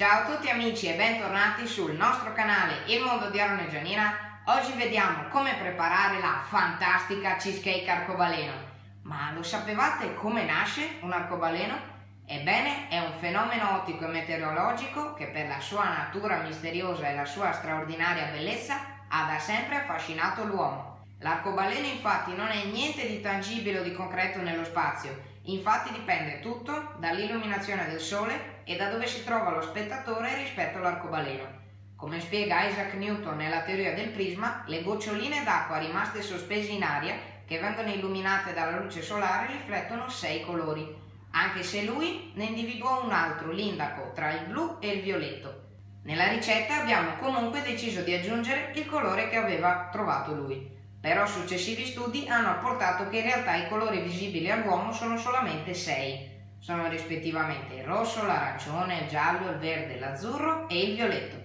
Ciao a tutti amici e bentornati sul nostro canale Il Mondo di Aaron e Gianina. Oggi vediamo come preparare la fantastica cheesecake arcobaleno. Ma lo sapevate come nasce un arcobaleno? Ebbene, è un fenomeno ottico e meteorologico che per la sua natura misteriosa e la sua straordinaria bellezza ha da sempre affascinato l'uomo. L'arcobaleno infatti non è niente di tangibile o di concreto nello spazio, Infatti dipende tutto dall'illuminazione del Sole e da dove si trova lo spettatore rispetto all'arcobaleno. Come spiega Isaac Newton nella teoria del prisma, le goccioline d'acqua rimaste sospese in aria, che vengono illuminate dalla luce solare, riflettono sei colori, anche se lui ne individuò un altro, l'indaco, tra il blu e il violetto. Nella ricetta abbiamo comunque deciso di aggiungere il colore che aveva trovato lui. Però successivi studi hanno apportato che in realtà i colori visibili all'uomo sono solamente sei. Sono rispettivamente il rosso, l'arancione, il giallo, il verde, l'azzurro e il violetto.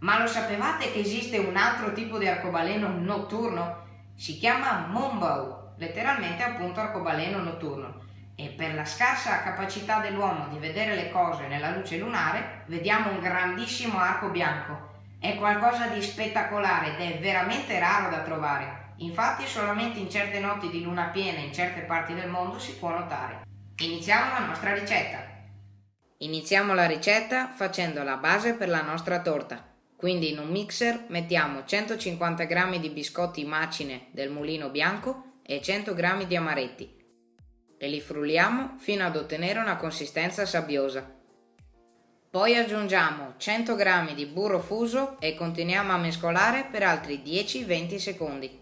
Ma lo sapevate che esiste un altro tipo di arcobaleno notturno? Si chiama moonbow, letteralmente appunto arcobaleno notturno. E per la scarsa capacità dell'uomo di vedere le cose nella luce lunare, vediamo un grandissimo arco bianco. È qualcosa di spettacolare ed è veramente raro da trovare. Infatti solamente in certe notti di luna piena in certe parti del mondo si può notare. Iniziamo la nostra ricetta. Iniziamo la ricetta facendo la base per la nostra torta. Quindi in un mixer mettiamo 150 g di biscotti macine del mulino bianco e 100 g di amaretti e li frulliamo fino ad ottenere una consistenza sabbiosa. Poi aggiungiamo 100 g di burro fuso e continuiamo a mescolare per altri 10-20 secondi.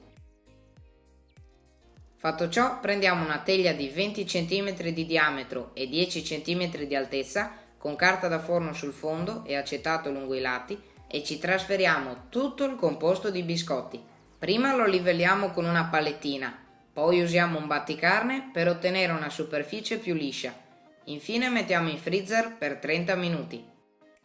Fatto ciò prendiamo una teglia di 20 cm di diametro e 10 cm di altezza con carta da forno sul fondo e acetato lungo i lati e ci trasferiamo tutto il composto di biscotti. Prima lo livelliamo con una palettina, poi usiamo un batticarne per ottenere una superficie più liscia. Infine mettiamo in freezer per 30 minuti.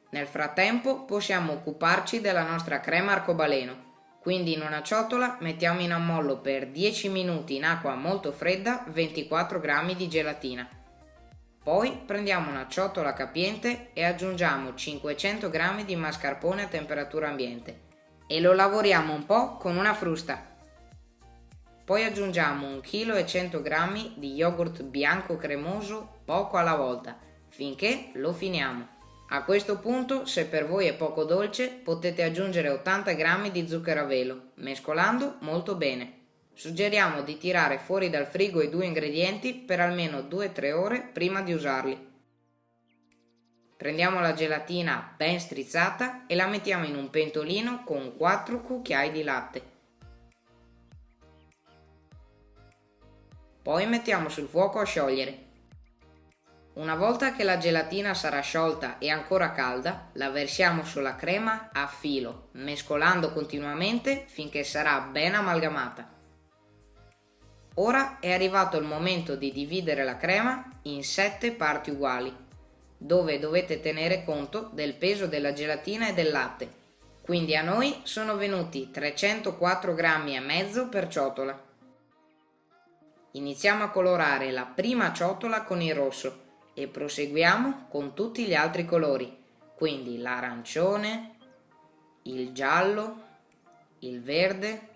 Nel frattempo possiamo occuparci della nostra crema arcobaleno quindi in una ciotola mettiamo in ammollo per 10 minuti in acqua molto fredda 24 g di gelatina. Poi prendiamo una ciotola capiente e aggiungiamo 500 g di mascarpone a temperatura ambiente e lo lavoriamo un po' con una frusta. Poi aggiungiamo 1 kg e 100 g di yogurt bianco cremoso poco alla volta finché lo finiamo. A questo punto, se per voi è poco dolce, potete aggiungere 80 g di zucchero a velo, mescolando molto bene. Suggeriamo di tirare fuori dal frigo i due ingredienti per almeno 2-3 ore prima di usarli. Prendiamo la gelatina ben strizzata e la mettiamo in un pentolino con 4 cucchiai di latte. Poi mettiamo sul fuoco a sciogliere. Una volta che la gelatina sarà sciolta e ancora calda, la versiamo sulla crema a filo, mescolando continuamente finché sarà ben amalgamata. Ora è arrivato il momento di dividere la crema in 7 parti uguali, dove dovete tenere conto del peso della gelatina e del latte. Quindi a noi sono venuti 304 grammi e mezzo per ciotola. Iniziamo a colorare la prima ciotola con il rosso e proseguiamo con tutti gli altri colori, quindi l'arancione, il giallo, il verde,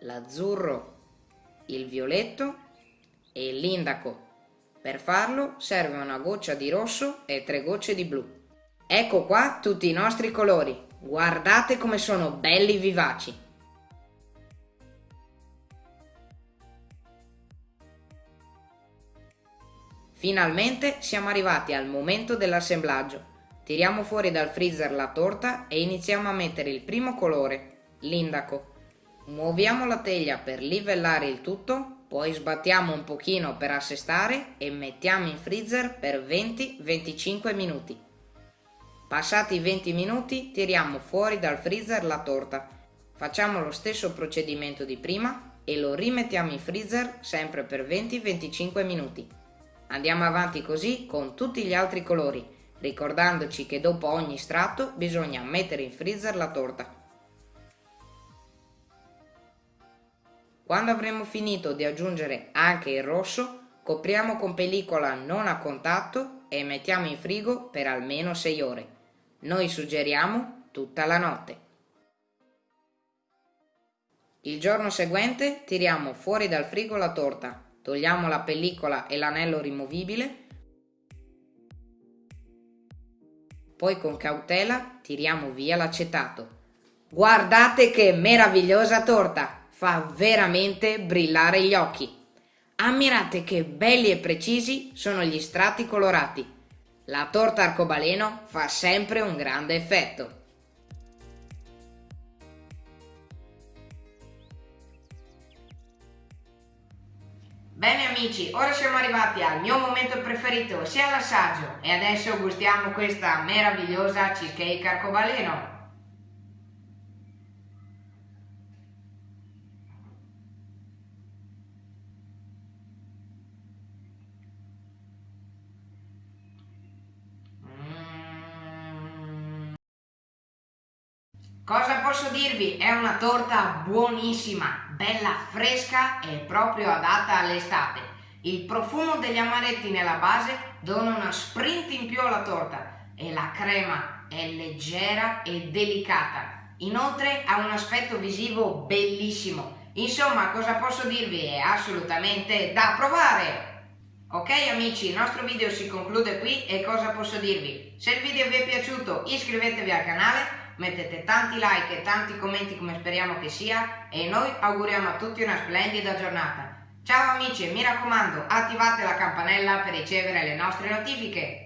l'azzurro, il violetto e l'indaco. Per farlo serve una goccia di rosso e tre gocce di blu. Ecco qua tutti i nostri colori, guardate come sono belli vivaci. Finalmente siamo arrivati al momento dell'assemblaggio. Tiriamo fuori dal freezer la torta e iniziamo a mettere il primo colore, l'indaco. Muoviamo la teglia per livellare il tutto, poi sbattiamo un pochino per assestare e mettiamo in freezer per 20-25 minuti. Passati i 20 minuti tiriamo fuori dal freezer la torta. Facciamo lo stesso procedimento di prima e lo rimettiamo in freezer sempre per 20-25 minuti. Andiamo avanti così con tutti gli altri colori, ricordandoci che dopo ogni strato bisogna mettere in freezer la torta. Quando avremo finito di aggiungere anche il rosso, copriamo con pellicola non a contatto e mettiamo in frigo per almeno 6 ore. Noi suggeriamo tutta la notte. Il giorno seguente tiriamo fuori dal frigo la torta, togliamo la pellicola e l'anello rimovibile, poi con cautela tiriamo via l'acetato. Guardate che meravigliosa torta! Fa veramente brillare gli occhi! Ammirate che belli e precisi sono gli strati colorati. La torta arcobaleno fa sempre un grande effetto. Bene amici, ora siamo arrivati al mio momento preferito, ossia l'assaggio, e adesso gustiamo questa meravigliosa cheesecake arcobaleno. Cosa posso dirvi? È una torta buonissima, bella fresca e proprio adatta all'estate. Il profumo degli amaretti nella base dona una sprint in più alla torta e la crema è leggera e delicata. Inoltre ha un aspetto visivo bellissimo. Insomma, cosa posso dirvi? È assolutamente da provare! Ok amici, il nostro video si conclude qui e cosa posso dirvi? Se il video vi è piaciuto iscrivetevi al canale mettete tanti like e tanti commenti come speriamo che sia e noi auguriamo a tutti una splendida giornata. Ciao amici e mi raccomando attivate la campanella per ricevere le nostre notifiche.